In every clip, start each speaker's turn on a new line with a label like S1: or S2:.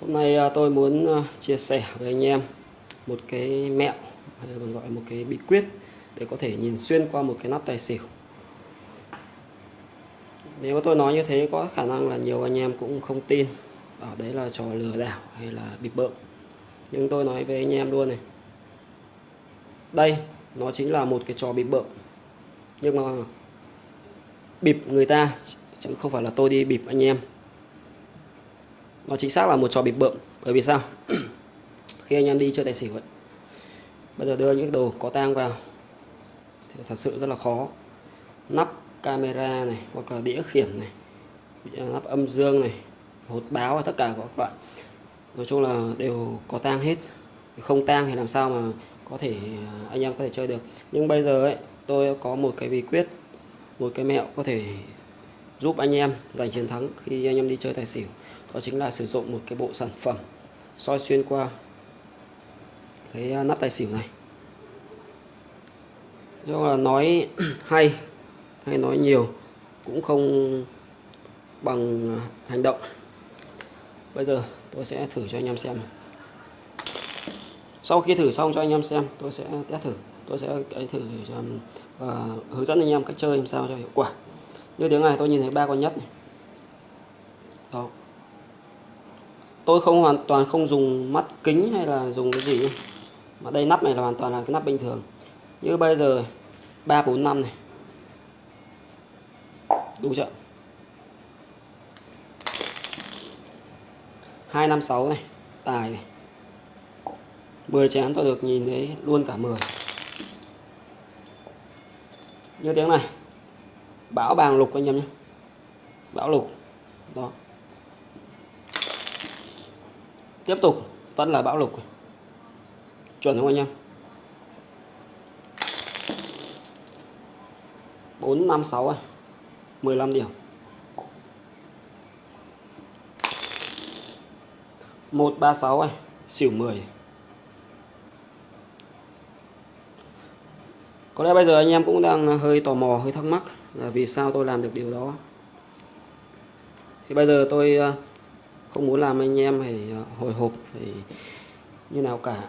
S1: Hôm nay à, tôi muốn à, chia sẻ với anh em một cái mẹo, hay còn gọi một cái bí quyết để có thể nhìn xuyên qua một cái nắp tài xỉu. Nếu mà tôi nói như thế, có khả năng là nhiều anh em cũng không tin bảo đấy là trò lừa đảo hay là bịp bợm. Nhưng tôi nói với anh em luôn này. Đây nó chính là một cái trò bịp bợm. Nhưng mà bịp người ta, chứ không phải là tôi đi bịp anh em nó chính xác là một trò bịp bợm. Bởi vì sao? Khi anh em đi chơi tài xỉu ấy, bây giờ đưa những đồ có tang vào thì thật sự rất là khó. Nắp camera này, hoặc là đĩa khiển này nắp âm dương này, hột báo và tất cả các loại nói chung là đều có tang hết. Không tang thì làm sao mà có thể à, anh em có thể chơi được. Nhưng bây giờ ấy, tôi có một cái bí quyết, một cái mẹo có thể giúp anh em giành chiến thắng khi anh em đi chơi tài xỉu đó chính là sử dụng một cái bộ sản phẩm soi xuyên qua cái à, nắp tài xỉu này. Nhưng là nói hay hay nói nhiều cũng không bằng hành động. Bây giờ tôi sẽ thử cho anh em xem. Sau khi thử xong cho anh em xem, tôi sẽ test thử. Tôi sẽ, cái, thử và hướng dẫn anh em cách chơi làm sao cho hiệu quả. Như tiếng này tôi nhìn thấy ba con nhất này. Đó tôi không hoàn toàn không dùng mắt kính hay là dùng cái gì mà đây nắp này là hoàn toàn là cái nắp bình thường. Như bây giờ 345 này. Đủ chưa? 256 này, tài này. 10 chén tôi được nhìn thấy luôn cả 10 như tiếng này bão bàng lục anh em nhé bão lục. Đó tiếp tục, vẫn là bão lục. Chuẩn không anh em? Bốn, năm, sáu à? mười 15 điểm. Một, ba, sáu à? xỉu 10 có lẽ bây giờ anh em cũng đang hơi tò mò, hơi thắc mắc là vì sao tôi làm được điều đó. Thì bây giờ tôi không muốn làm anh em phải ờ, hồi hộp, phải như nào cả.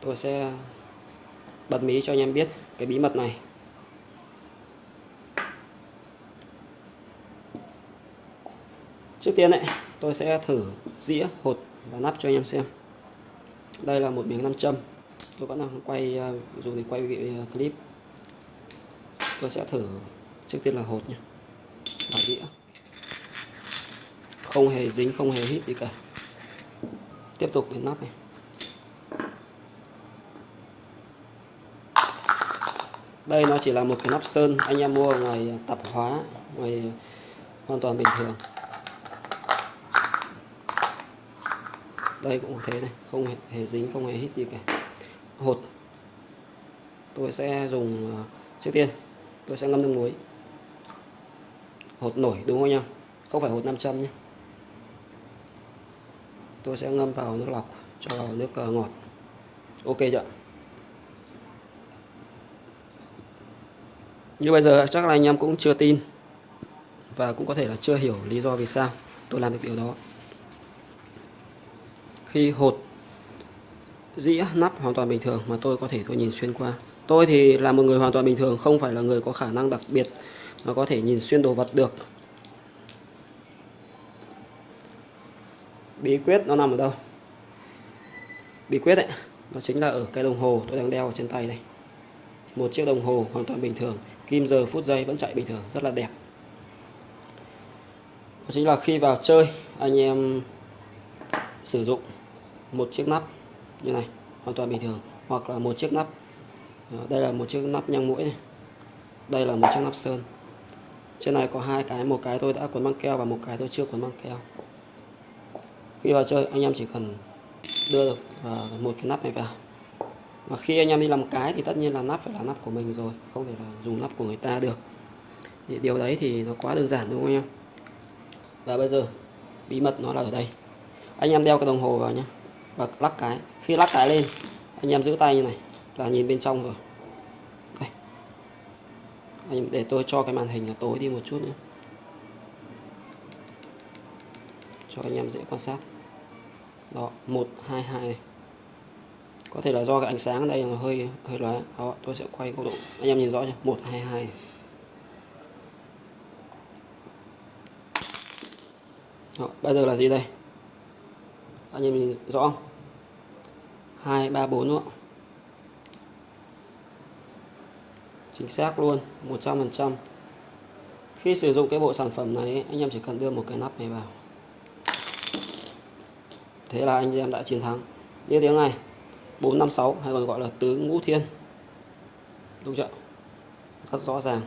S1: Tôi sẽ bật mí cho anh em biết cái bí mật này. Trước tiên này tôi sẽ thử dĩa hột và nắp cho anh em xem. Đây là một miếng nam châm. Tôi vẫn đang quay ờ, dùng để quay ờ, clip. Tôi sẽ thử trước tiên là hột nhé và đĩa không hề dính không hề hít gì cả. Tiếp tục đến nắp này. Đây nó chỉ là một cái nắp sơn anh em mua ngoài tạp hóa ngoài hoàn toàn bình thường. Đây cũng thế này không hề, hề dính không hề hít gì cả. Hột. Tôi sẽ dùng à, trước tiên tôi sẽ ngâm nước muối. Hột nổi đúng không anh không phải hột 500 nhé tôi sẽ ngâm vào nước lọc cho vào nước ờ, ngọt. Ok chưa như bây giờ chắc là anh em cũng chưa tin và cũng có thể là chưa hiểu lý do vì sao tôi làm được điều đó. Khi hột dĩa nắp hoàn toàn bình thường mà tôi có thể tôi nhìn xuyên qua. Tôi thì là một người hoàn toàn bình thường, không phải là người có khả năng đặc biệt mà có thể nhìn xuyên đồ vật được. Bí quyết nó nằm ở đâu? Bí quyết ấy, nó chính là ở cái đồng hồ tôi đang đeo ở trên tay này. Một chiếc đồng hồ hoàn toàn bình thường, kim giờ, phút giây vẫn chạy bình thường, rất là đẹp. Đó chính là khi vào chơi, anh em sử dụng một chiếc nắp như này, hoàn toàn bình thường. Hoặc là một chiếc nắp ờ, đây là một chiếc nắp nhang mũi này. Đây là một chiếc nắp sơn. Trên này có hai cái, một cái tôi đã cuốn băng keo và một cái tôi chưa cuốn băng keo khi vào chơi, anh em chỉ cần đưa được à, một cái nắp này vào. Và khi anh em đi làm cái thì tất nhiên là nắp phải là nắp của mình rồi, không thể là dùng nắp của người ta được. Thì điều đấy thì nó quá đơn giản, đúng không anh em? Và bây giờ, bí mật nó là ở đây. Anh em đeo cái đồng hồ vào nhé và lắc cái. Khi lắc cái lên, anh em giữ tay như này, là nhìn bên trong rồi. Đây. Anh để tôi cho cái màn hình là tối đi một chút nữa cho anh em dễ quan sát. Đó 122 này. Có thể là do cái ánh sáng ở đây là hơi hơi lóe. Đó tôi sẽ quay góc độ anh em nhìn rõ nhé 122 này. đó, bây giờ là gì đây? Anh em nhìn rõ không? 2 3 4 nữa chính xác luôn 100% khi sử dụng cái bộ sản phẩm này anh em chỉ cần đưa một cái nắp này vào thế là anh em đã chiến thắng. Như tiếng này 456 hay còn gọi là tứ ngũ thiên. Đúng chưa? Rất rõ ràng.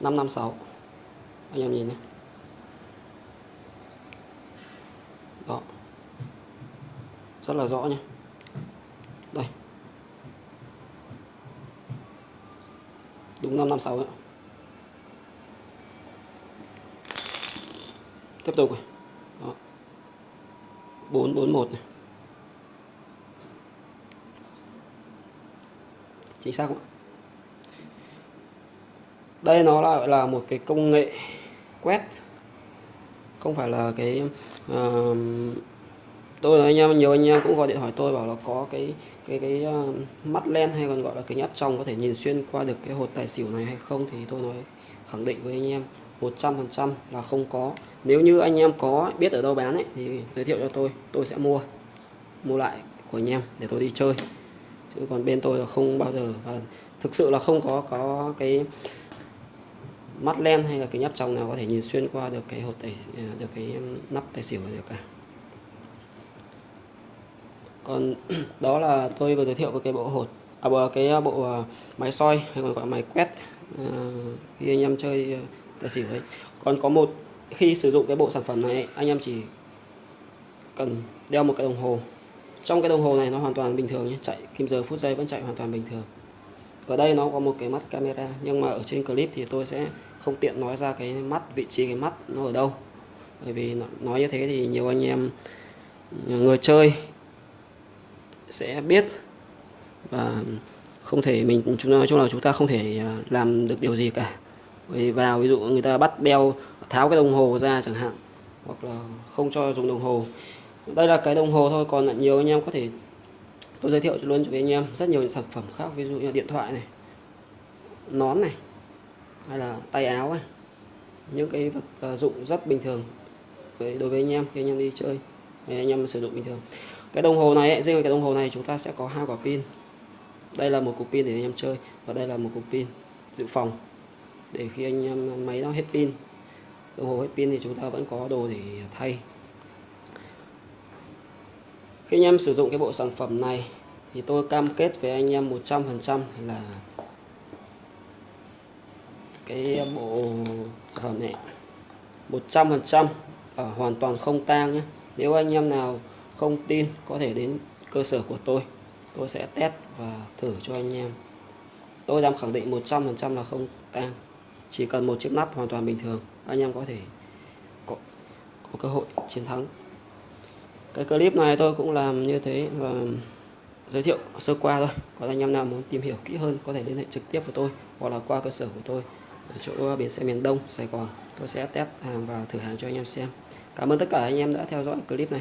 S1: 556 anh em nhìn nhé. Đó. Rất là rõ nhé. Đây. Đúng 556 nữa tiếp tục này. 441 này chính xác không? đây nó là là một cái công nghệ quét không phải là cái uh, tôi nói anh em nhiều anh em cũng gọi điện hỏi tôi bảo là có cái cái cái uh, mắt len hay còn gọi là kính áp tròng có thể nhìn xuyên qua được cái hột tài xỉu này hay không thì tôi nói khẳng định với anh em 100% là không có nếu như anh em có biết ở đâu bán ấy, thì giới thiệu cho tôi. Tôi sẽ mua mua lại của anh em để tôi đi chơi. Chứ còn bên tôi là không bao giờ. Và thực sự là không có có cái mắt len hay là cái nhấp trong nào có thể nhìn xuyên qua được cái hột tài à, được cái nắp tài xỉu được cả. Còn đó là tôi vừa giới thiệu với cái bộ hột à, cái à, bộ à, máy soi hay còn gọi máy quét à, khi anh em chơi tài xỉu ấy. Còn có một khi sử dụng cái bộ sản phẩm này, anh em chỉ cần đeo một cái đồng hồ. Trong cái đồng hồ này nó hoàn toàn bình thường nhé, chạy kim giờ, phút giây vẫn chạy hoàn toàn bình thường. Ở đây nó có một cái mắt camera, nhưng mà ở trên clip thì tôi sẽ không tiện nói ra cái mắt, vị trí cái mắt nó ở đâu. Bởi vì nói như thế thì nhiều anh em người chơi sẽ biết và không thể mình, chúng nói chung là chúng ta không thể à, làm được điều gì cả vào, ví dụ người ta bắt đeo, tháo cái đồng hồ ra chẳng hạn, hoặc là không cho dùng đồng hồ. Đây là cái đồng hồ thôi, còn là nhiều anh em có thể tôi giới thiệu luôn cho anh em rất nhiều những sản phẩm khác, ví dụ như điện thoại này, nón này, hay là tay áo này những cái vật à, dụng rất bình thường đối với anh em khi anh em đi chơi anh em sử dụng bình thường. Cái đồng hồ này riêng cái đồng hồ này chúng ta sẽ có hai quả pin. Đây là một cục pin để anh em chơi, và đây là một cục pin dự phòng để khi anh em máy nó hết pin. Đồng hồ hết pin thì chúng ta vẫn có đồ để thay. Khi anh em sử dụng cái bộ sản phẩm này thì tôi cam kết với anh em 100% là cái bộ sản phẩm này 100% ở hoàn toàn không tang nhé. Nếu anh em nào không tin, có thể đến cơ sở của tôi tôi sẽ test và thử cho anh em. Tôi dám khẳng định 100% là không tang chỉ cần một chiếc nắp hoàn toàn bình thường anh em có thể có, có cơ hội chiến thắng. Cái clip này tôi cũng làm như thế và giới thiệu sơ qua thôi. Còn anh em nào muốn tìm hiểu kỹ hơn có thể liên hệ trực tiếp với tôi hoặc là qua cơ sở của tôi ở chỗ bến xe miền Đông Sài Gòn. Tôi sẽ test hàng và thử hàng cho anh em xem. Cảm ơn tất cả anh em đã theo dõi clip này.